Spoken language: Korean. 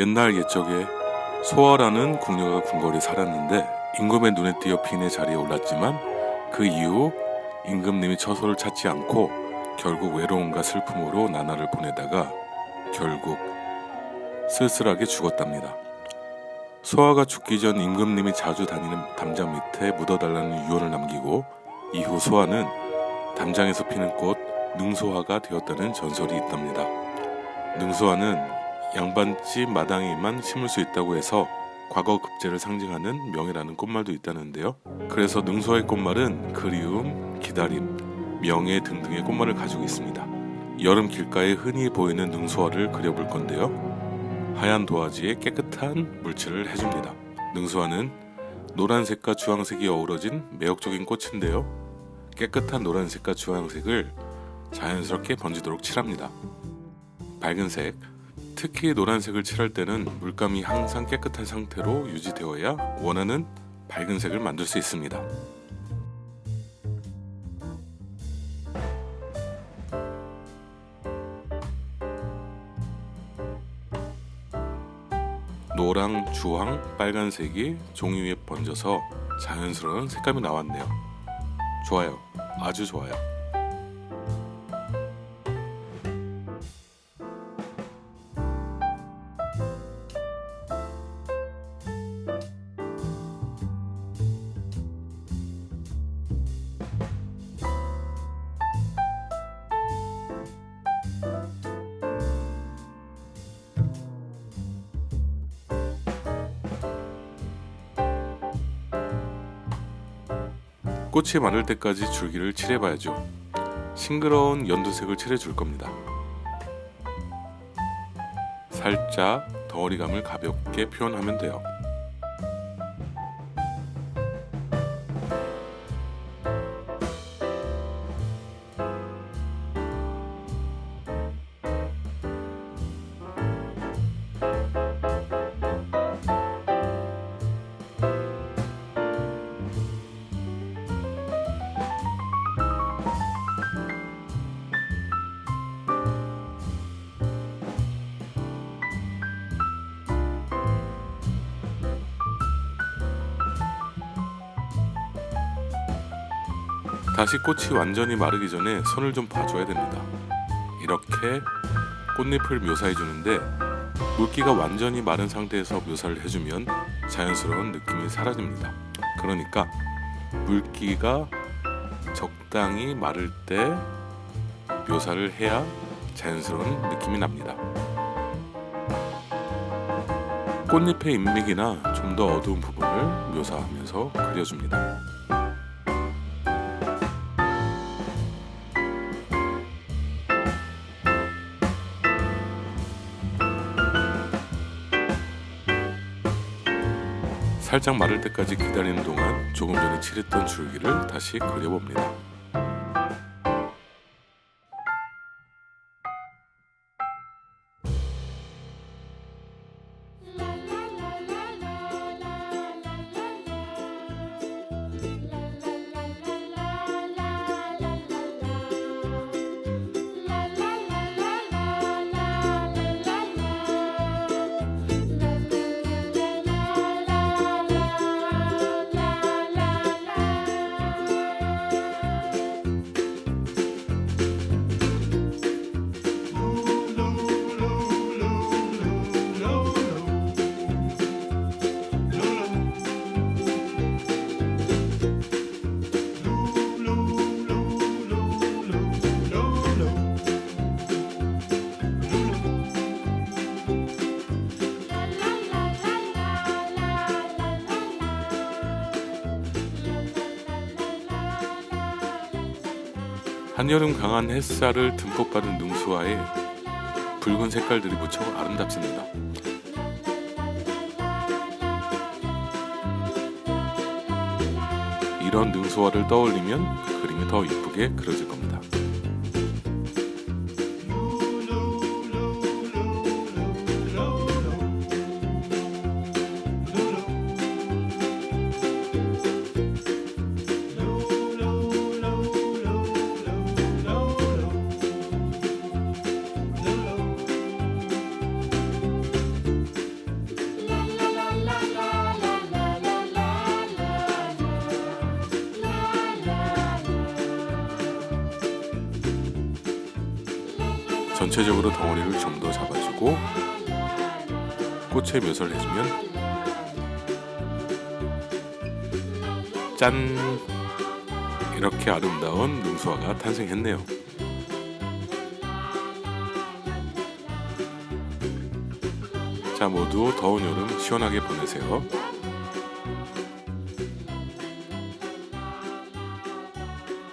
옛날 옛적에 소아라는 궁녀가 궁궐에 살았는데 임금의 눈에 띄어 빈의 자리에 올랐지만 그 이후 임금님이 처소를 찾지 않고 결국 외로움과 슬픔으로 나날을 보내다가 결국 쓸쓸하게 죽었답니다. 소아가 죽기 전 임금님이 자주 다니는 담장 밑에 묻어달라는 유언을 남기고 이후 소아는 담장에서 피는 꽃 능소화가 되었다는 전설이 있답니다. 능소화는 양반집 마당에만 심을 수 있다고 해서 과거 급제를 상징하는 명예라는 꽃말도 있다는데요. 그래서 능소화의 꽃말은 그리움, 기다림, 명예 등등의 꽃말을 가지고 있습니다. 여름 길가에 흔히 보이는 능소화를 그려볼 건데요. 하얀 도화지에 깨끗한 물칠을 해줍니다. 능수화는 노란색과 주황색이 어우러진 매력적인 꽃인데요. 깨끗한 노란색과 주황색을 자연스럽게 번지도록 칠합니다. 밝은색, 특히 노란색을 칠할 때는 물감이 항상 깨끗한 상태로 유지되어야 원하는 밝은 색을 만들 수 있습니다. 노랑, 주황, 빨간색이 종이 위에 번져서 자연스러운 색감이 나왔네요. 좋아요. 아주 좋아요. 꽃이 마를 때까지 줄기를 칠해봐야죠. 싱그러운 연두색을 칠해줄 겁니다. 살짝 덩어리감을 가볍게 표현하면 돼요. 다시 꽃이 완전히 마르기 전에 손을 좀 봐줘야 됩니다. 이렇게 꽃잎을 묘사해 주는데 물기가 완전히 마른 상태에서 묘사를 해주면 자연스러운 느낌이 사라집니다. 그러니까 물기가 적당히 마를 때 묘사를 해야 자연스러운 느낌이 납니다. 꽃잎의 인맥이나 좀 더 어두운 부분을 묘사하면서 그려줍니다. 살짝 마를 때까지 기다리는 동안 조금 전에 칠했던 줄기를 다시 그려봅니다. 한여름 강한 햇살을 듬뿍 받은 능수화에 붉은 색깔들이 무척 아름답습니다. 이런 능수화를 떠올리면 그림이 더 이쁘게 그려질 겁니다. 전체적으로 덩어리를 좀 더 잡아주고 꽃의 묘사를 해주면 짠 이렇게 아름다운 능수화가 탄생했네요. 자 모두 더운 여름 시원하게 보내세요.